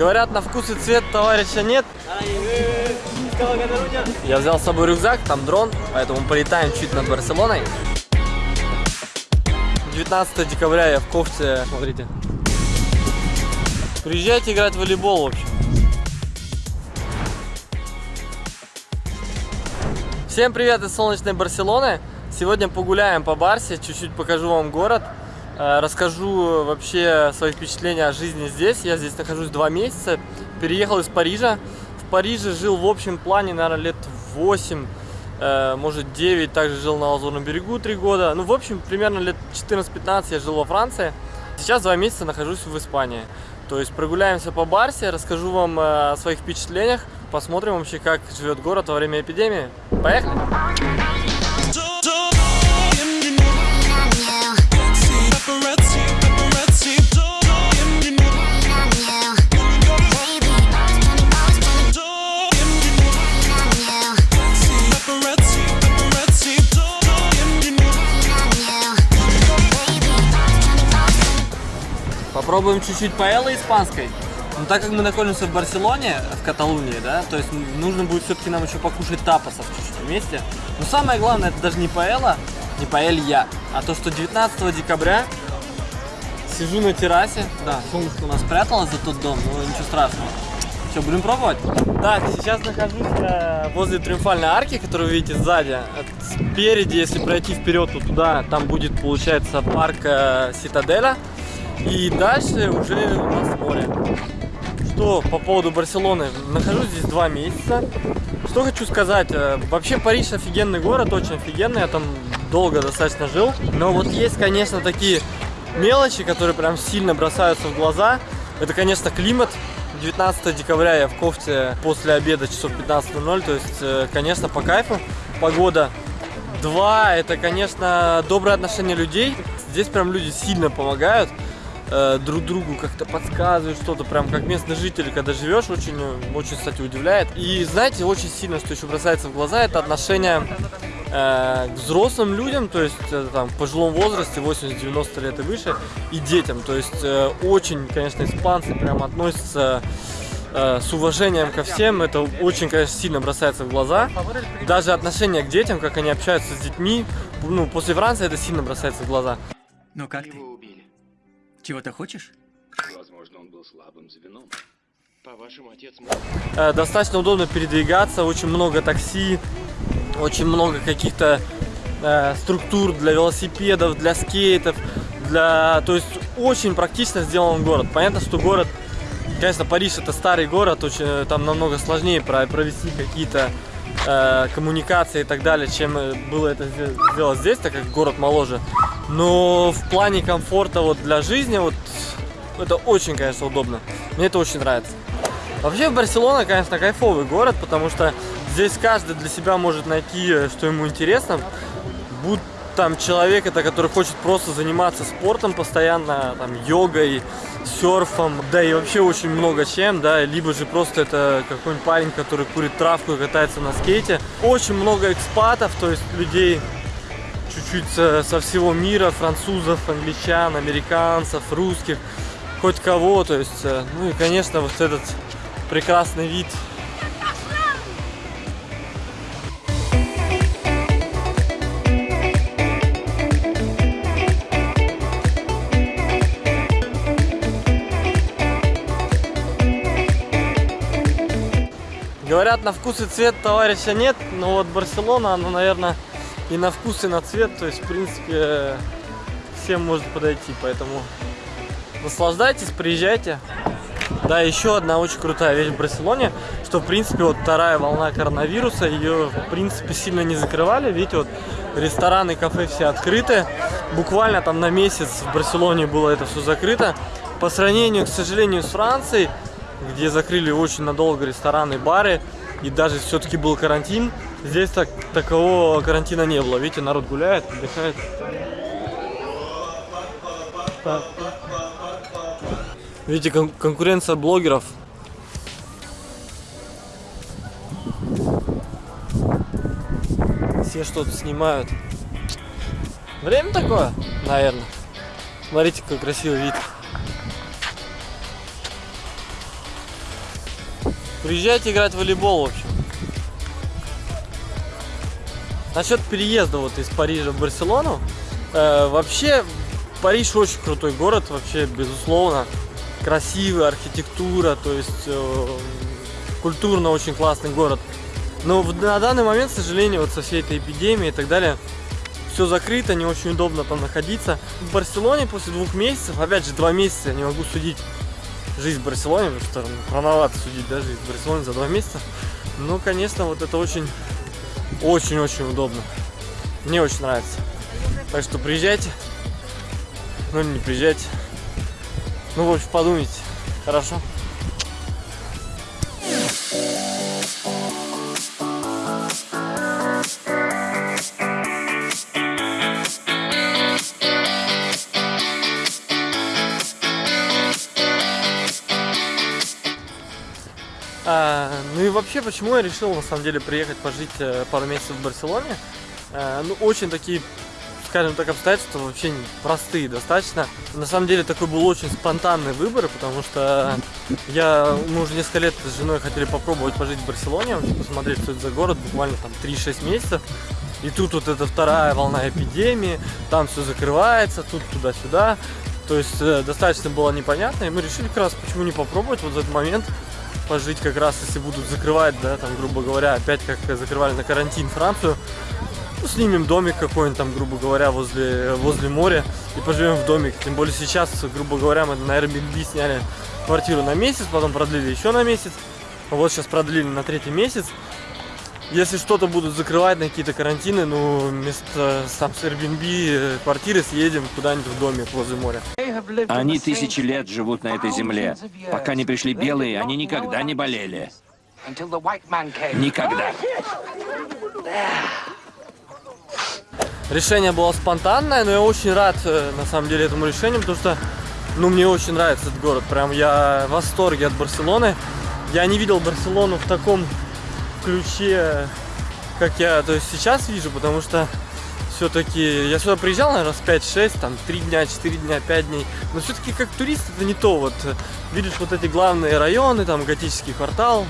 Говорят, на вкус и цвет товарища нет. Я взял с собой рюкзак, там дрон, поэтому полетаем чуть над Барселоной. 19 декабря я в кофте, смотрите. Приезжайте играть в волейбол, в общем. Всем привет из солнечной Барселоны. Сегодня погуляем по Барсе, чуть-чуть покажу вам город. Э, расскажу вообще свои впечатления о жизни здесь. Я здесь нахожусь два месяца. Переехал из Парижа. В Париже жил в общем плане, наверное, лет 8, э, может 9. Также жил на Лазурном берегу 3 года. Ну, в общем, примерно лет 14-15 я жил во Франции. Сейчас два месяца нахожусь в Испании. То есть прогуляемся по Барсе, расскажу вам э, о своих впечатлениях. Посмотрим вообще, как живет город во время эпидемии. Поехали! Попробуем чуть-чуть паэллы испанской. Но так как мы находимся в Барселоне, в Каталунии, да, то есть нужно будет все-таки нам еще покушать тапосов чуть-чуть вместе. Но самое главное, это даже не паэлла, не паэлья, а то, что 19 декабря сижу на террасе. Да, солнышко у нас спряталось за тот дом, но ничего страшного. Что, будем пробовать? Так, сейчас нахожусь э, возле Триумфальной арки, которую вы видите сзади. Спереди, если пройти вперед, то туда, там будет, получается, парк э, Ситаделя. И дальше уже у нас море. Что по поводу Барселоны? Нахожусь здесь два месяца. Что хочу сказать. Э, вообще Париж офигенный город, очень офигенный. Я там долго достаточно жил. Но вот есть, конечно, такие мелочи, которые прям сильно бросаются в глаза. Это, конечно, климат. 19 декабря я в кофте после обеда часов 15.00. То есть, э, конечно, по кайфу. Погода. Два, это, конечно, доброе отношение людей. Здесь прям люди сильно помогают э, друг другу как-то подсказывают что-то, прям как местный житель, когда живешь, очень, очень, кстати, удивляет. И знаете, очень сильно, что еще бросается в глаза, это отношение э, к взрослым людям, то есть э, там в пожилом возрасте, 80-90 лет и выше, и детям. То есть э, очень, конечно, испанцы прям относятся э, с уважением ко всем, это очень, конечно, сильно бросается в глаза. Даже отношение к детям, как они общаются с детьми, ну, после Франции это сильно бросается в глаза. Ну как ты? Чего-то хочешь? Возможно, он был слабым звеном. По-вашему, отец мог... Э, достаточно удобно передвигаться, очень много такси, очень много каких-то э, структур для велосипедов, для скейтов, для... То есть очень практично сделан город. Понятно, что город, конечно, Париж это старый город, очень, э, там намного сложнее провести какие-то э, коммуникации и так далее, чем было это сделать здесь, так как город моложе. Но в плане комфорта вот для жизни вот это очень, конечно, удобно. Мне это очень нравится. Вообще Барселона, конечно, кайфовый город, потому что здесь каждый для себя может найти, э, что ему интересно. Будь там человек, это который хочет просто заниматься спортом постоянно, там, йогой, серфом, да и вообще очень много чем, да, либо же просто это какой-нибудь парень, который курит травку и катается на скейте. Очень много экспатов, то есть людей чуть-чуть со, всего мира, французов, англичан, американцев, русских, хоть кого, то есть, э, ну и, конечно, вот этот прекрасный вид. Говорят, на вкус и цвет товарища нет, но вот Барселона, она, наверное, и на вкус, и на цвет, то есть, в принципе, всем может подойти, поэтому наслаждайтесь, приезжайте. Да, еще одна очень крутая вещь в Барселоне, что, в принципе, вот вторая волна коронавируса, ее, в принципе, сильно не закрывали, видите, вот рестораны, кафе все открыты, буквально там на месяц в Барселоне было это все закрыто. По сравнению, к сожалению, с Францией, где закрыли очень надолго рестораны, бары, и даже все-таки был карантин, здесь так, такового карантина не было. Видите, народ гуляет, отдыхает. Так. Видите, кон конкуренция блогеров. Все что-то снимают. Время такое, наверное. Смотрите, какой красивый вид. Приезжайте играть в волейбол, в Насчет переезда вот из Парижа в Барселону. Э, вообще, Париж очень крутой город, вообще, безусловно. Красивая архитектура, то есть э, культурно очень классный город. Но в, на данный момент, к сожалению, вот со всей этой эпидемией и так далее, все закрыто, не очень удобно там находиться. В Барселоне после двух месяцев, опять же, два месяца я не могу судить жизнь в Барселоне, потому что рановато судить да, жизнь в Барселоне за два месяца. Ну, конечно, вот это очень, очень-очень удобно. Мне очень нравится. Так что приезжайте. Ну, не приезжайте. Ну, в общем, подумайте. Хорошо? Вообще, почему я решил на самом деле приехать пожить э, пару месяцев в Барселоне? А, ну, очень такие, скажем так, обстоятельства вообще простые достаточно. На самом деле такой был очень спонтанный выбор, потому что я, мы уже несколько лет с женой хотели попробовать пожить в Барселоне, посмотреть, что это за город, буквально там 3-6 месяцев. И тут вот эта вторая волна эпидемии, там все закрывается, тут туда-сюда. То есть э, достаточно было непонятно, и мы решили как раз, почему не попробовать вот этот момент пожить как раз, если будут закрывать, да, там, грубо говоря, опять как закрывали на карантин Францию, ну, снимем домик какой-нибудь там, грубо говоря, возле, возле моря и поживем в домик. Тем более сейчас, грубо говоря, мы на Airbnb сняли квартиру на месяц, потом продлили еще на месяц. Вот сейчас продлили на третий месяц. Если что-то будут закрывать на какие-то карантины, ну, вместо сам с Airbnb э, квартиры съедем куда-нибудь в домик возле моря. Они тысячи лет живут на этой земле. Пока не пришли белые, они никогда не болели. Никогда. Решение было спонтанное, но я очень рад, э, на самом деле, этому решению, потому что, ну, мне очень нравится этот город. Прям я в восторге от Барселоны. Я не видел Барселону в таком ключе, как я то есть сейчас вижу, потому что все-таки я сюда приезжал, наверное, раз 5-6, там 3 дня, 4 дня, 5 дней. Но все-таки как турист это не то. Вот видишь вот эти главные районы, там готический квартал,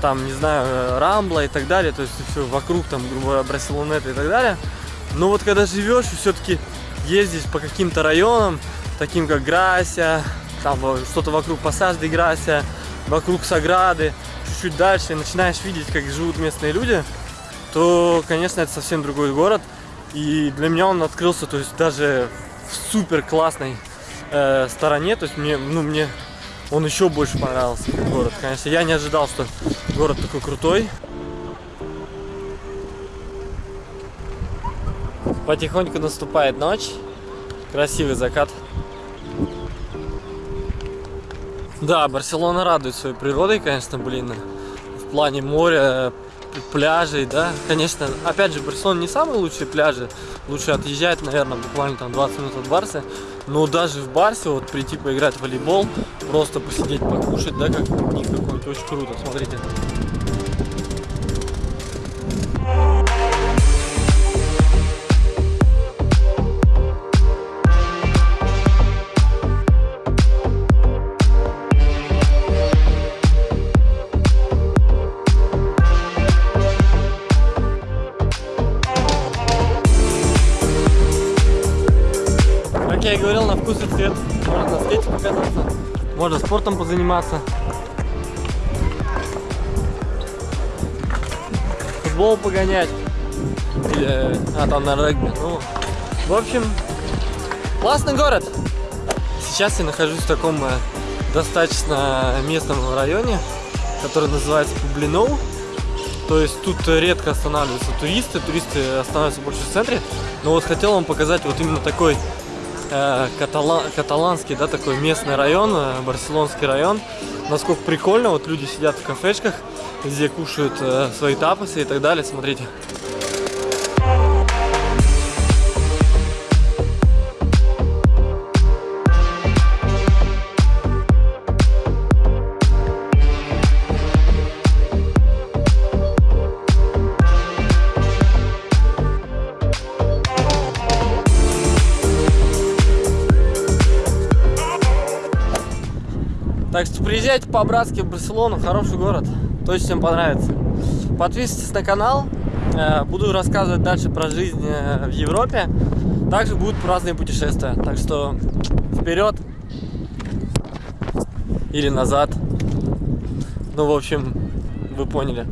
там, не знаю, Рамбла и так далее, то есть все вокруг, там, грубо говоря, Барселонета и так далее. Но вот когда живешь все-таки ездишь по каким-то районам, таким как Грася, там что-то вокруг Пассаж де Грася, вокруг Саграды, чуть-чуть дальше, и начинаешь видеть, как живут местные люди, то, конечно, это совсем другой город. И для меня он открылся, то есть даже в супер классной э, стороне, то есть мне, ну, мне он еще больше понравился, как город. Конечно, я не ожидал, что город такой крутой. Потихоньку наступает ночь, красивый закат. Да, Барселона радует своей природой, конечно, блин, в плане моря, пляжей, да, конечно, опять же, Барселона не самые лучшие пляжи, лучше отъезжать, наверное, буквально там 20 минут от Барса, но даже в Барсе вот прийти поиграть в волейбол, просто посидеть, покушать, да, как пикник какой-нибудь, очень круто, смотрите. Спортом позаниматься. Футбол погонять. Или, а там на регби. Ну, в общем, классный город. Сейчас я нахожусь в таком э, достаточно местном районе, который называется Публиноу. То есть тут редко останавливаются туристы, туристы останавливаются больше в центре. Но вот хотел вам показать вот именно такой катала каталанский, да, такой местный район, э, барселонский район. Насколько прикольно, вот люди сидят в кафешках, где кушают э, свои тапосы и так далее, смотрите. Что приезжайте по-братски в Барселону, хороший город. Точно всем понравится. Подписывайтесь на канал. Э, Буду рассказывать дальше про жизнь э, в Европе. Также будут разные путешествия. Так что вперед или назад. Ну, в общем, вы поняли.